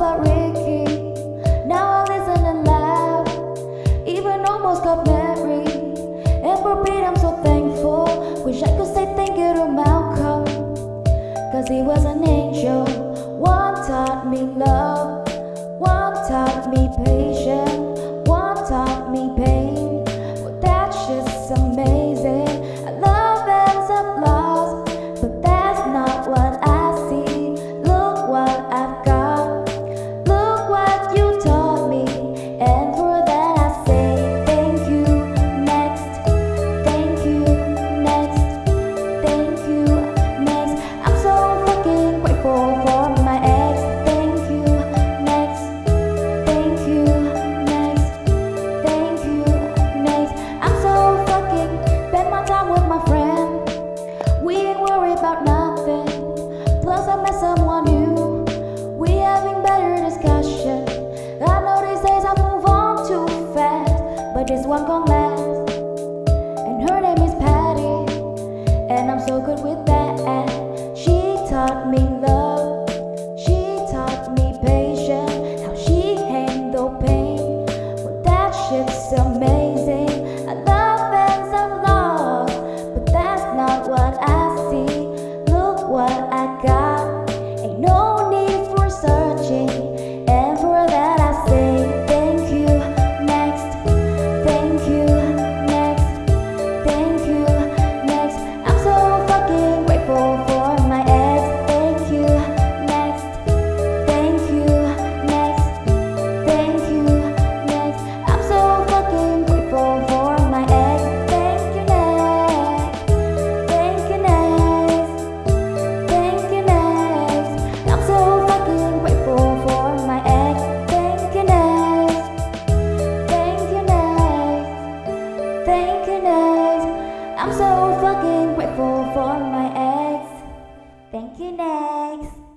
about Ricky Now I listen and laugh Even almost got married And for Pete I'm so thankful. Wish I could say thank you to Malcolm. Cause he was an angel. One taught me love. One taught me patience. plus I met someone new. We having better discussion. I know these days I move on too fast But this one gon' last. And her name is Patty And I'm so good with that. She taught me I'm so fucking grateful for my ex. Thank you, next.